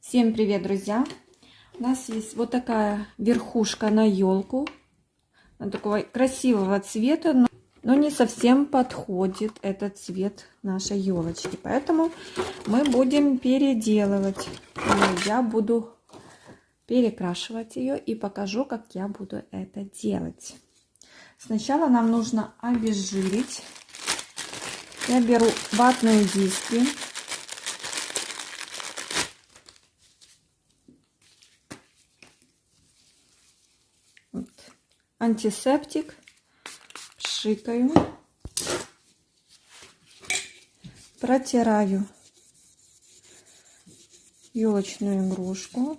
Всем привет, друзья! У нас есть вот такая верхушка на елку. Такого красивого цвета, но, но не совсем подходит этот цвет нашей елочки. Поэтому мы будем переделывать. Я буду перекрашивать ее и покажу, как я буду это делать. Сначала нам нужно обезжирить. Я беру ватные диски. Антисептик. Пшикаю. Протираю елочную игрушку.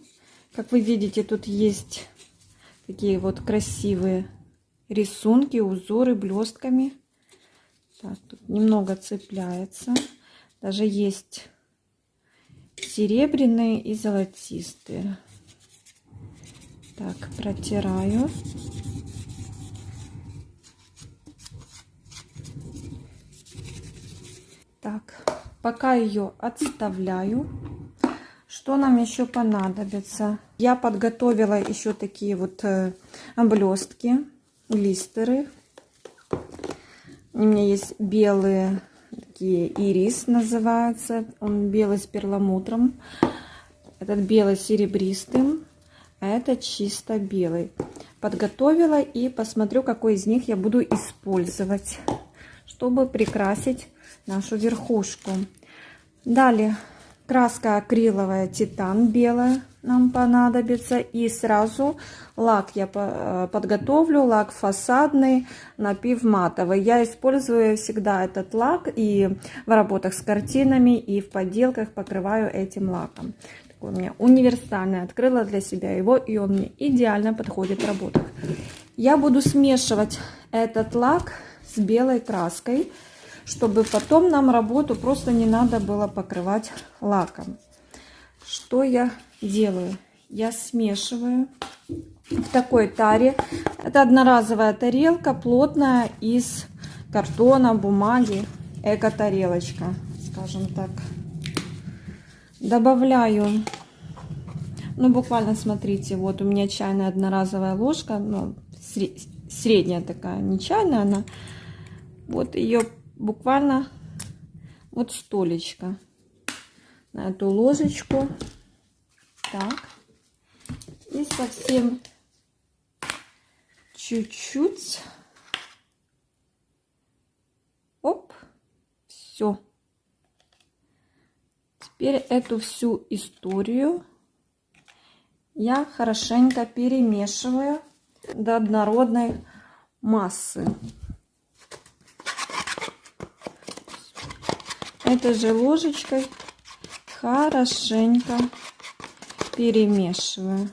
Как вы видите, тут есть такие вот красивые рисунки, узоры блестками. Так, тут немного цепляется. Даже есть серебряные и золотистые. Так, протираю. Так, пока ее отставляю. Что нам еще понадобится? Я подготовила еще такие вот э, блестки, листеры. У меня есть белые, такие ирис называется. Он белый с перламутром. Этот белый серебристым, а это чисто белый. Подготовила и посмотрю, какой из них я буду использовать, чтобы прикрасить нашу верхушку. Далее краска акриловая титан белая нам понадобится. И сразу лак я э, подготовлю лак фасадный напив матовый. Я использую всегда этот лак и в работах с картинами и в поделках покрываю этим лаком. Такой у меня универсальный открыла для себя его и он мне идеально подходит в работах. Я буду смешивать этот лак с белой краской чтобы потом нам работу просто не надо было покрывать лаком. Что я делаю? Я смешиваю в такой таре. Это одноразовая тарелка, плотная, из картона, бумаги. Эко-тарелочка, скажем так. Добавляю, ну буквально смотрите, вот у меня чайная одноразовая ложка, ну, средняя такая, не чайная она. Вот ее буквально вот столечко на эту ложечку. Так. И совсем чуть-чуть. Оп. Все. Теперь эту всю историю я хорошенько перемешиваю до однородной массы. этой же ложечкой хорошенько перемешиваю.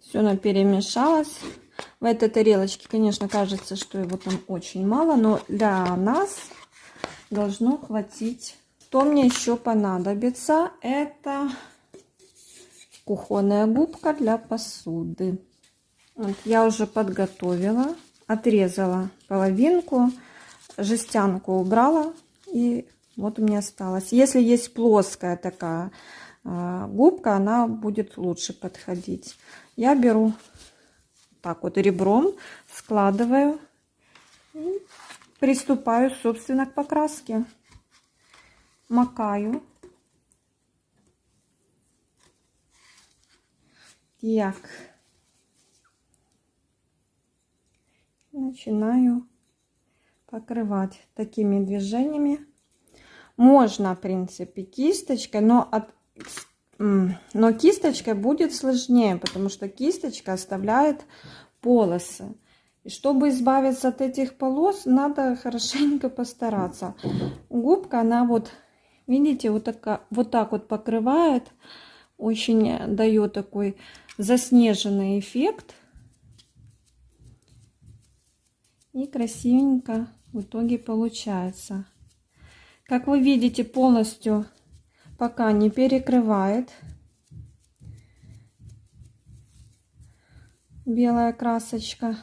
Все она перемешалось. В этой тарелочке, конечно, кажется, что его там очень мало, но для нас должно хватить. Что мне еще понадобится, это кухонная губка для посуды. Вот я уже подготовила, отрезала половинку жестянку убрала и вот у меня осталось. Если есть плоская такая э, губка, она будет лучше подходить. Я беру так вот ребром, складываю и приступаю, собственно, к покраске. Макаю. Так. Начинаю покрывать такими движениями. Можно, в принципе, кисточкой, но, от, но кисточкой будет сложнее, потому что кисточка оставляет полосы. И чтобы избавиться от этих полос, надо хорошенько постараться. Губка, она вот, видите, вот, так, вот так вот покрывает, очень дает такой заснеженный эффект. И красивенько в итоге получается. Как вы видите, полностью пока не перекрывает белая красочка,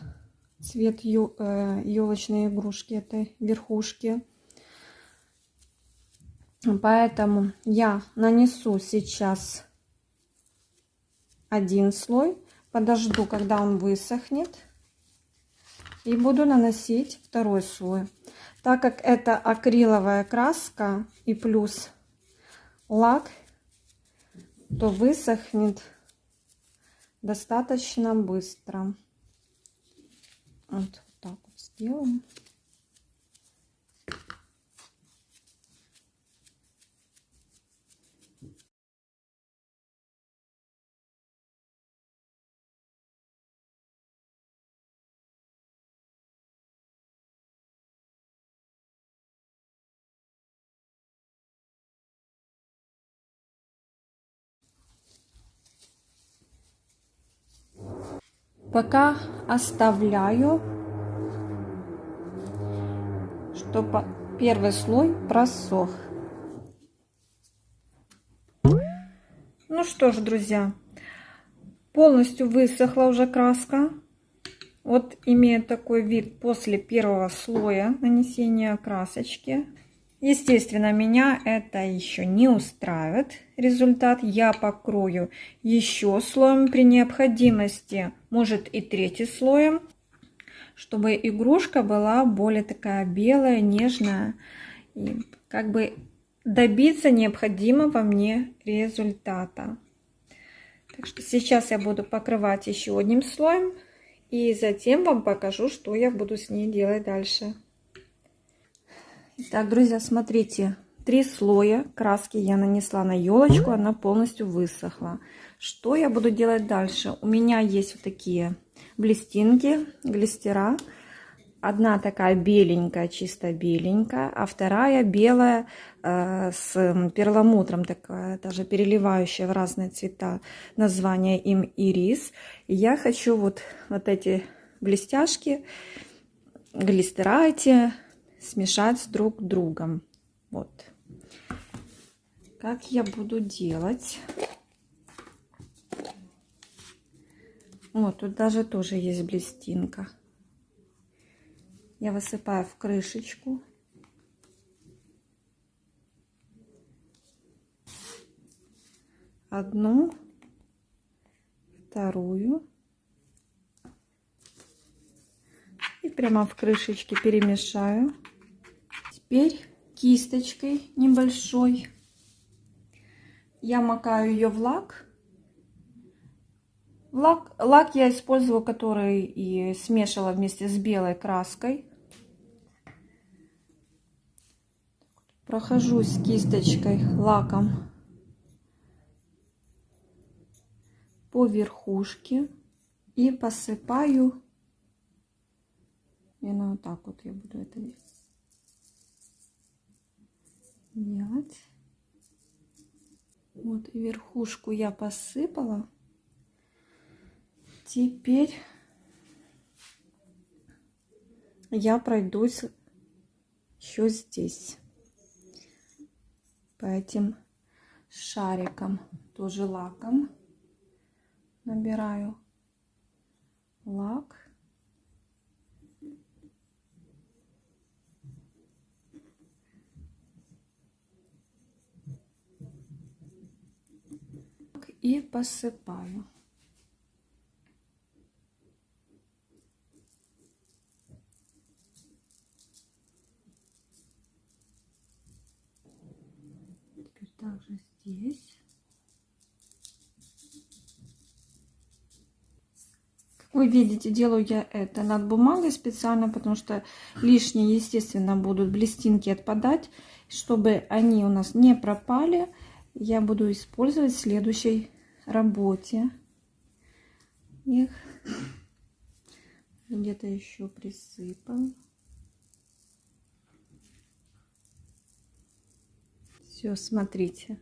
цвет елочной игрушки, этой верхушки. Поэтому я нанесу сейчас один слой, подожду, когда он высохнет, и буду наносить второй слой. Так как это акриловая краска и плюс лак, то высохнет достаточно быстро. Вот так вот сделаем. Пока оставляю, чтобы первый слой просох. Ну что ж, друзья, полностью высохла уже краска. Вот имеет такой вид после первого слоя нанесения красочки. Естественно, меня это еще не устраивает результат. Я покрою еще слоем при необходимости, может и третий слоем, чтобы игрушка была более такая белая, нежная. И как бы добиться необходимого мне результата. Так что сейчас я буду покрывать еще одним слоем. И затем вам покажу, что я буду с ней делать дальше. Так, друзья, смотрите, три слоя краски я нанесла на елочку, она полностью высохла. Что я буду делать дальше? У меня есть вот такие блестинки, глистера. Одна такая беленькая, чисто беленькая, а вторая белая э, с перламутром, такая даже переливающая в разные цвета. Название им ирис. И я хочу вот, вот эти блестяшки, глистера эти смешать с друг другом. Вот. Как я буду делать? Вот, тут даже тоже есть блестинка. Я высыпаю в крышечку. Одну, вторую. И прямо в крышечке перемешаю. Теперь кисточкой небольшой я макаю ее в лак. Лак, лак я использовала, который и смешивала вместе с белой краской. Прохожусь кисточкой лаком по верхушке и посыпаю. И на вот так вот я буду это делать делать. Вот верхушку я посыпала. Теперь я пройдусь еще здесь по этим шарикам, тоже лаком набираю лак. И посыпаю. Теперь также здесь. Вы видите, делаю я это над бумагой специально, потому что лишние, естественно, будут блестинки отпадать. Чтобы они у нас не пропали, я буду использовать в следующей работе. Их где-то еще присыпал. Все, смотрите.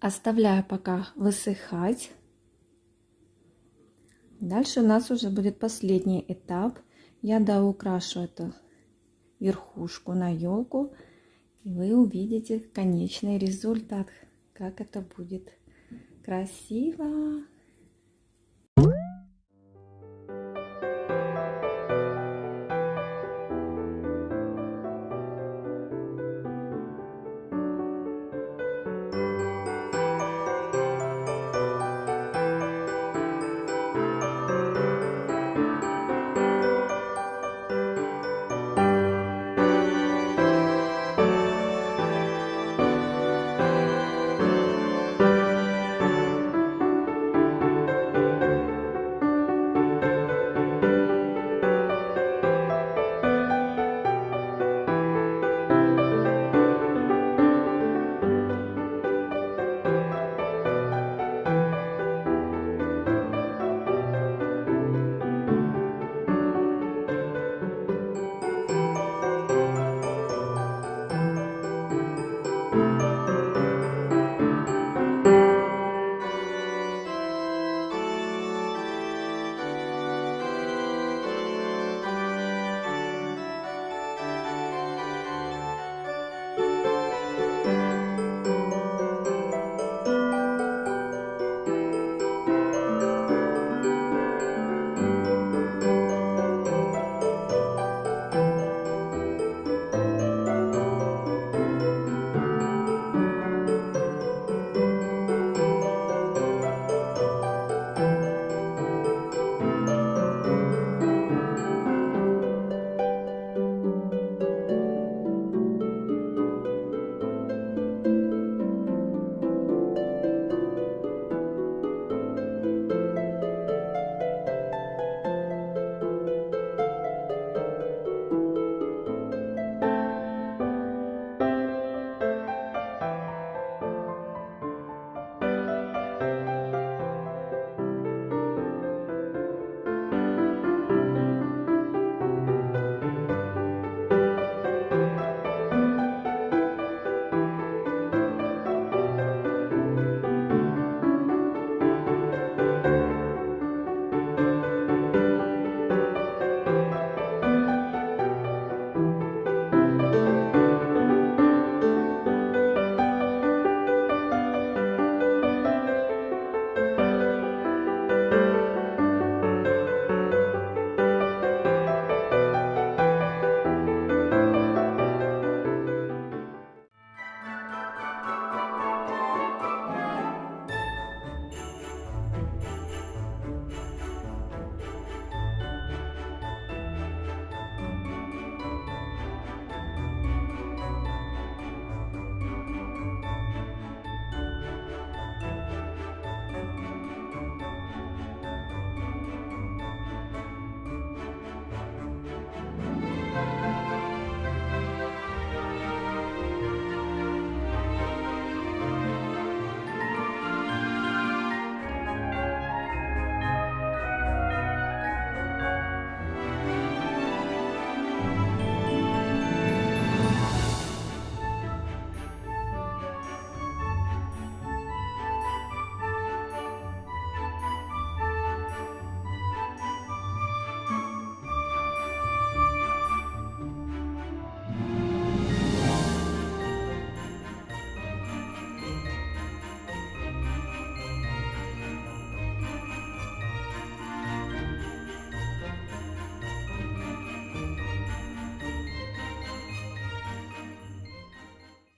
Оставляю пока высыхать. Дальше у нас уже будет последний этап. Я доукрашу эту верхушку на елку и вы увидите конечный результат, как это будет красиво.